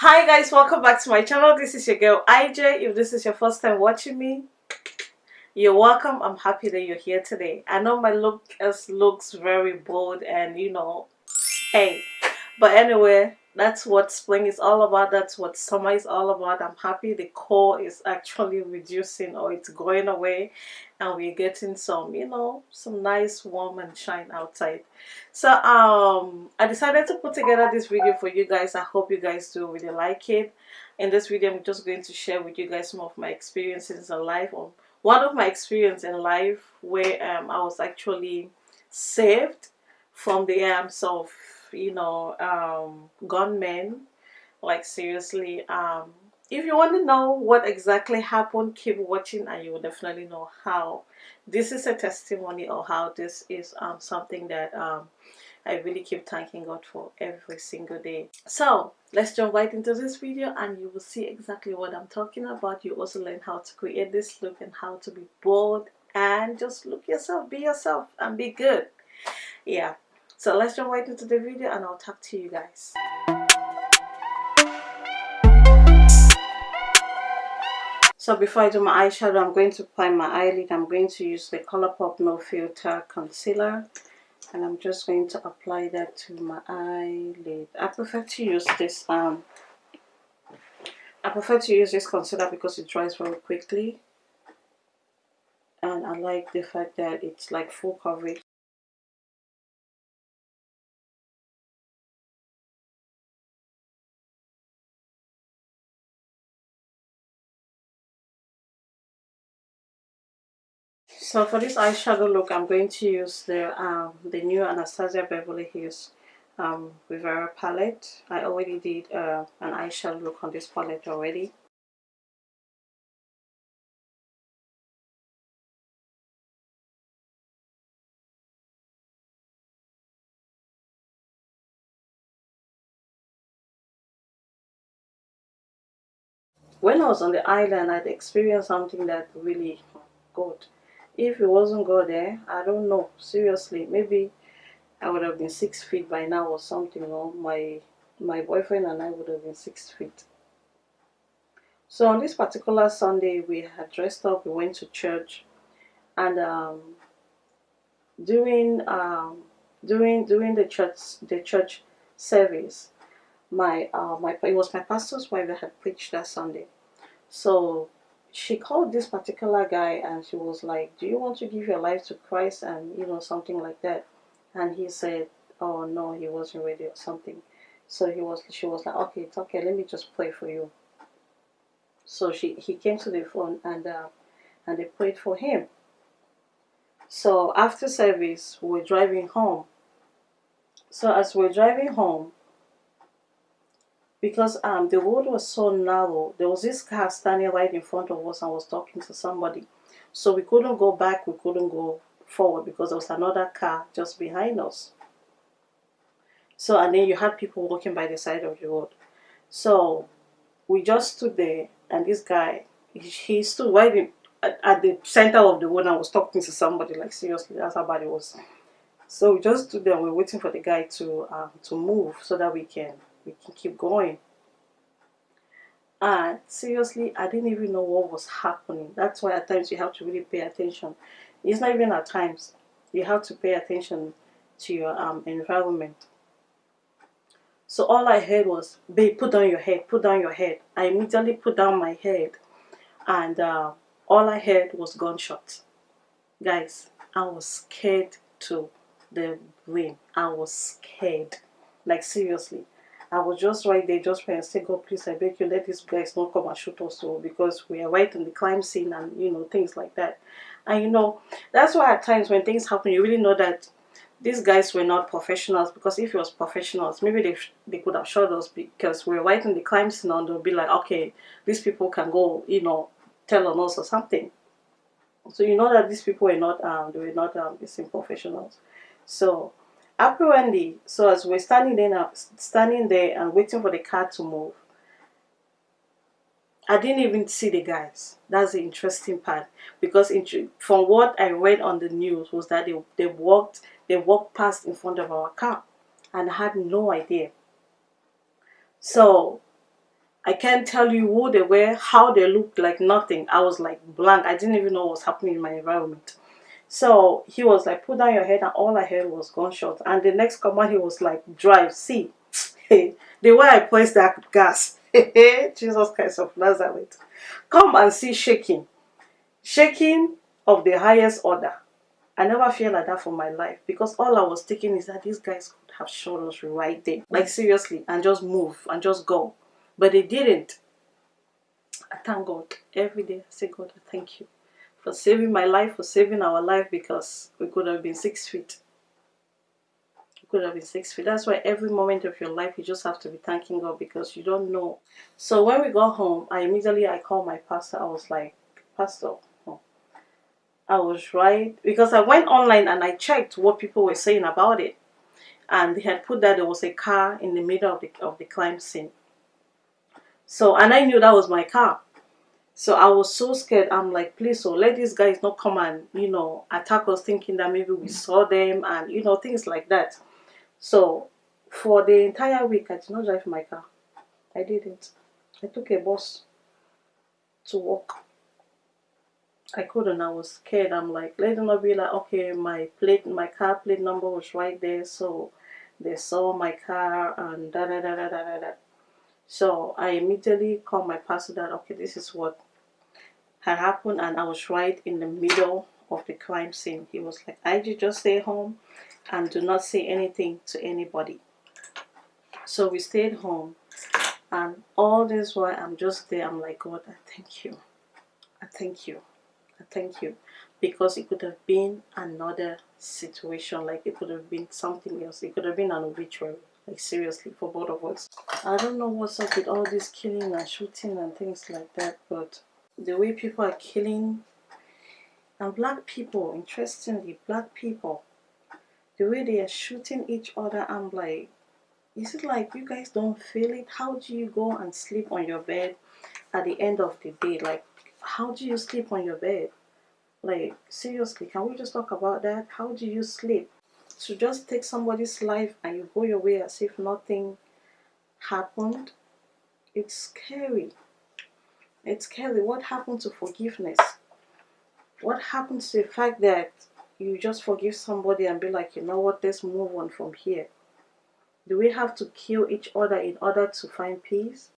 hi guys welcome back to my channel. This is your girl ij if this is your first time watching me you're welcome. I'm happy that you're here today. I know my look as looks very bold and you know hey. But anyway that's what spring is all about. That's what summer is all about. I'm happy the cold is actually reducing or it's going away and we're getting some you know some nice warm and shine outside. So um i decided to put together this video for you guys. I hope you guys do really like it. In this video i'm just going to share with you guys some of my experiences in life or one of my experience in life where um, i was actually saved from the arms of you know um gunmen like seriously um if you want to know what exactly happened keep watching and you will definitely know how this is a testimony or how this is um something that um I really keep thanking God for every single day. So let's jump right into this video and you will see exactly what I'm talking about. You also learn how to create this look and how to be bold and just look yourself, be yourself and be good. Yeah, so let's jump right into the video and I'll talk to you guys. So before I do my eyeshadow, I'm going to apply my eyelid. I'm going to use the Colourpop No Filter Concealer. And I'm just going to apply that to my eyelid. I prefer to use this, um, I prefer to use this concealer because it dries very quickly. And I like the fact that it's like full coverage. So for this eyeshadow look, I'm going to use the um, the new Anastasia Beverly Hills um, Riviera palette. I already did uh, an eyeshadow look on this palette already. When I was on the island, I'd experienced something that really good. If it wasn't God there, I don't know. Seriously, maybe I would have been six feet by now or something. Or my my boyfriend and I would have been six feet. So on this particular Sunday, we had dressed up. We went to church, and um, during um, during during the church the church service, my uh, my it was my pastor's wife that had preached that Sunday. So she called this particular guy and she was like, "Do you want to give your life to Christ?" and you know something like that. And he said, "Oh no, he wasn't ready or something." So he was she was like, "Okay, it's okay. Let me just pray for you." So she he came to the phone and uh, and they prayed for him. So after service, we we're driving home. So as we we're driving home, because um the road was so narrow, there was this car standing right in front of us and was talking to somebody. So we couldn't go back, we couldn't go forward because there was another car just behind us. So and then you had people walking by the side of the road. So we just stood there and this guy he, stood right in at, at, the center of the road and was talking to somebody like seriously that's how bad it was so we just stood there and we are waiting for the guy to um, to move so that we can we can keep going and seriously i didn't even know what was happening that's why at times you have to really pay attention it's not even at times you have to pay attention to your um, environment so all I heard was, babe, put down your head, put down your head. I immediately put down my head and uh, all I heard was gunshots. Guys, I was scared to the brain. I was scared. Like seriously. I was just right there, just praying, say, God, please, I beg you, let these guys not come and shoot us all because we are right in the crime scene and, you know, things like that. And, you know, that's why at times when things happen, you really know that these guys were not professionals because if it was professionals, maybe they, they could have shot us because we are right in the crime scene and they'll be like, okay, these people can go, you know, tell on us or something. So you know that these people were not, um, they were not um, professionals. So apparently, so as we're standing there, standing there and waiting for the car to move, I didn't even see the guys. That's the interesting part because from what I read on the news was that they, they walked they walked past in front of our car and I had no idea. So I can't tell you who they were, how they looked like nothing. I was like blank. I didn't even know what was happening in my environment. So he was like, put down your head, and all I heard was gunshot. And the next command, he was like, drive, see. the way I pressed that gas, Jesus Christ of Nazareth, come and see shaking. Shaking of the highest order. I never feel like that for my life because all I was thinking is that these guys could have shot us right there. Like seriously, and just move and just go. But they didn't. I thank God. Every day I say, God, I thank you for saving my life, for saving our life because we could have been six feet. We could have been six feet. That's why every moment of your life you just have to be thanking God because you don't know. So when we got home, I immediately I called my pastor. I was like, Pastor, I was right because I went online and I checked what people were saying about it, and they had put that there was a car in the middle of the of the crime scene. So and I knew that was my car. So I was so scared. I'm like, please, so let these guys not come and you know attack us, thinking that maybe we saw them and you know things like that. So for the entire week, I did not drive my car. I didn't. I took a bus to work. I couldn't. I was scared. I'm like, let them not be like, okay, my plate, my car plate number was right there, so they saw my car and da da da da da da. da. So I immediately called my pastor that okay, this is what happened, and I was right in the middle of the crime scene. He was like, I just stay home and do not say anything to anybody. So we stayed home, and all this while I'm just there. I'm like, God, I thank you. I thank you. I thank you because it could have been another situation like it could have been something else it could have been an obituary like seriously for both of us i don't know what's up with all this killing and shooting and things like that but the way people are killing and black people interestingly black people the way they are shooting each other i'm like is it like you guys don't feel it how do you go and sleep on your bed at the end of the day like how do you sleep on your bed? Like, seriously, can we just talk about that? How do you sleep? To just take somebody's life and you go your way as if nothing happened, it's scary. It's Kelly, What happened to forgiveness? What happened to the fact that you just forgive somebody and be like, you know what, let's move on from here? Do we have to kill each other in order to find peace?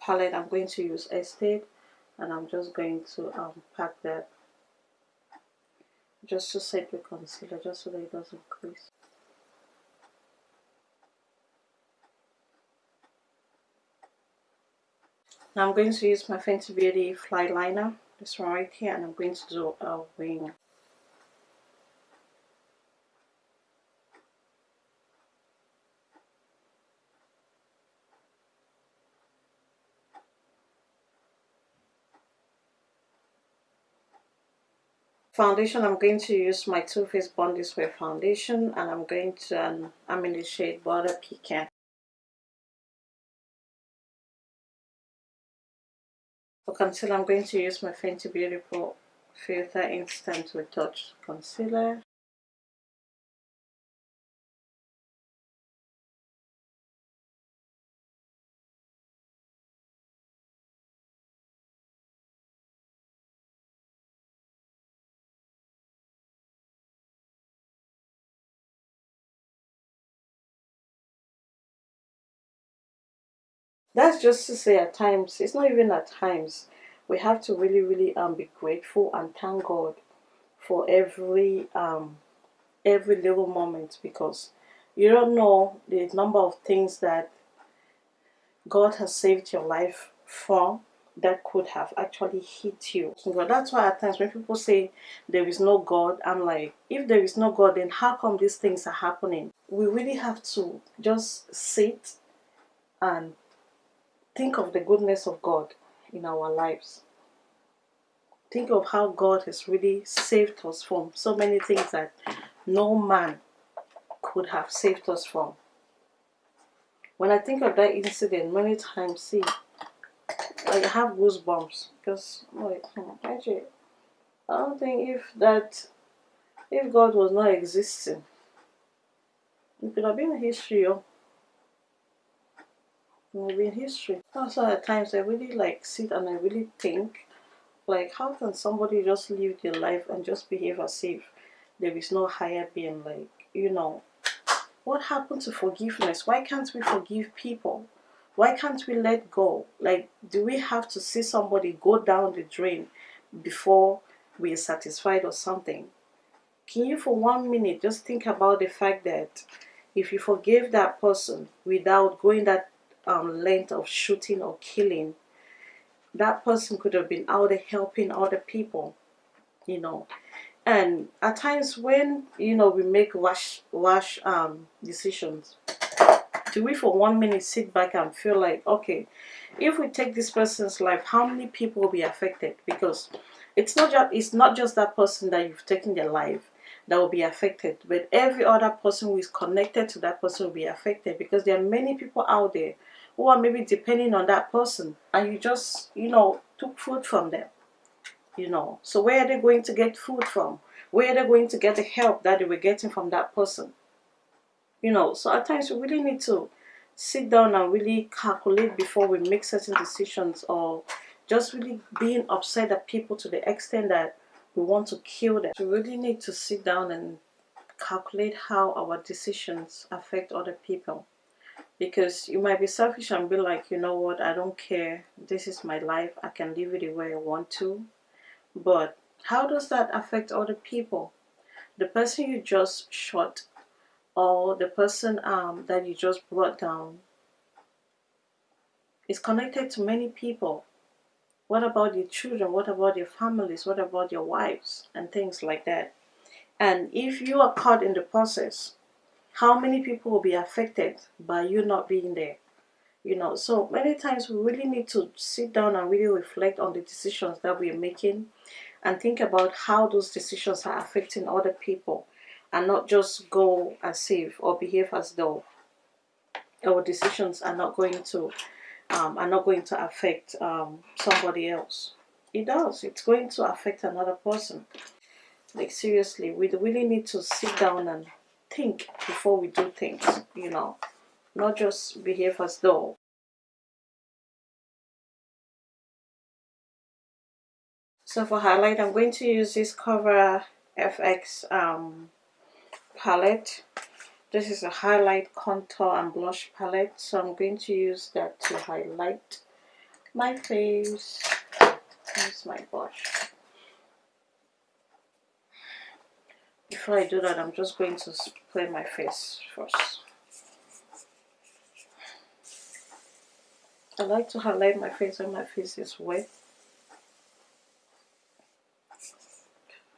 Palette I'm going to use Estate and I'm just going to um, pack that just to set the concealer just so that it doesn't crease. Now I'm going to use my Fenty Beauty Fly Liner, this one right here, and I'm going to do a wing. Foundation. I'm going to use my Too Faced Born This Way foundation and I'm going to um, I'm in the shade Butter Pecan. For concealer I'm going to use my Fenty Beautiful Filter Instant Retouch Concealer that's just to say at times it's not even at times we have to really really um be grateful and thank god for every um every little moment because you don't know the number of things that god has saved your life from that could have actually hit you. But that's why at times when people say there is no god i'm like if there is no god then how come these things are happening? We really have to just sit and think of the goodness of God in our lives. Think of how God has really saved us from so many things that no man could have saved us from. When I think of that incident, many times, see, I have goosebumps because like, hmm, actually, I don't think if that, if God was not existing, it could have been history, oh. It would be history. Also, at times I really like sit and I really think, like, how can somebody just live their life and just behave as if there is no higher being? Like, you know, what happened to forgiveness? Why can't we forgive people? Why can't we let go? Like, do we have to see somebody go down the drain before we are satisfied or something? Can you, for one minute, just think about the fact that if you forgive that person without going that um, length of shooting or killing, that person could have been out there helping other people, you know. And at times when, you know, we make rash, rash um, decisions, do we for one minute sit back and feel like, okay, if we take this person's life, how many people will be affected? Because it's not just it's not just that person that you've taken their life that will be affected, but every other person who is connected to that person will be affected because there are many people out there who are maybe depending on that person and you just, you know, took food from them. You know, so where are they going to get food from? Where are they going to get the help that they were getting from that person? You know, so at times we really need to sit down and really calculate before we make certain decisions or just really being upset at people to the extent that we want to kill them. We really need to sit down and calculate how our decisions affect other people. Because you might be selfish and be like you know what? I don't care. This is my life. I can live it the way I want to. But how does that affect other people? The person you just shot or the person um, that you just brought down is connected to many people what about your children? What about your families? What about your wives? And things like that. And if you are caught in the process how many people will be affected by you not being there? You know so many times we really need to sit down and really reflect on the decisions that we are making and think about how those decisions are affecting other people and not just go as if or behave as though our decisions are not going to um, are not going to affect um, somebody else it does it's going to affect another person like seriously we really need to sit down and think before we do things, you know, not just behave as though. So for highlight, I'm going to use this Cover FX um, palette. This is a highlight, contour and blush palette. So I'm going to use that to highlight my face. Here's my brush. before I do that I'm just going to spray my face first I like to highlight my face when my face is wet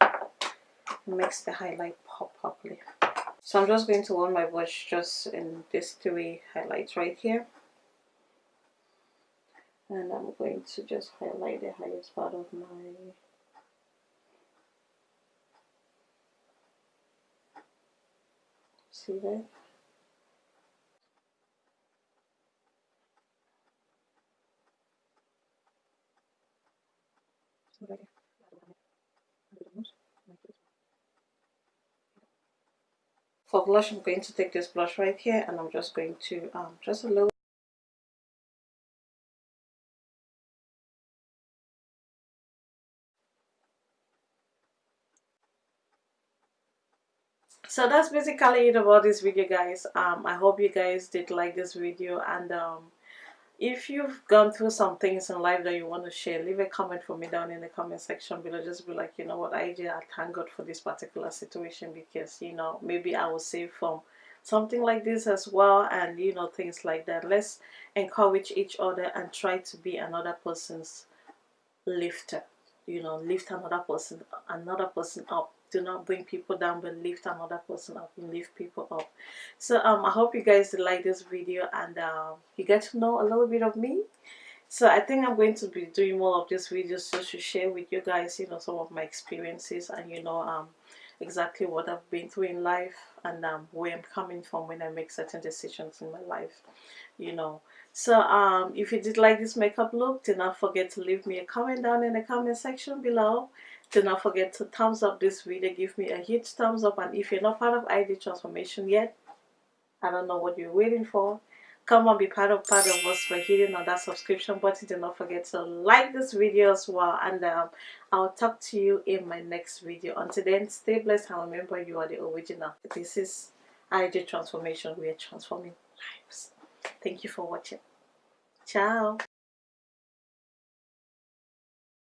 it makes the highlight pop properly so I'm just going to run my brush just in these three highlights right here and I'm going to just highlight the highest part of my see that? For blush, I'm going to take this blush right here and I'm just going to um, just a little so that's basically it about this video guys. Um i hope you guys did like this video and um if you've gone through some things in life that you want to share leave a comment for me down in the comment section below. Just be like you know what i did i thank god for this particular situation because you know maybe i will save from something like this as well and you know things like that. Let's encourage each other and try to be another person's lifter you know lift another person another person up do not bring people down but lift another person up and lift people up so um i hope you guys like this video and uh, you get to know a little bit of me so i think i'm going to be doing more of these videos just to share with you guys you know some of my experiences and you know um exactly what I've been through in life and um, where I'm coming from when I make certain decisions in my life, you know. So um, if you did like this makeup look, do not forget to leave me a comment down in the comment section below. Do not forget to thumbs up this video, give me a huge thumbs up. And if you're not part of ID Transformation yet, I don't know what you're waiting for. Come and be part of part of us. By hitting on that subscription button. Do not forget to like this video as well. And um, i'll talk to you in my next video. Until then stay blessed and remember you are the original. This is id transformation. We are transforming lives. Thank you for watching. Ciao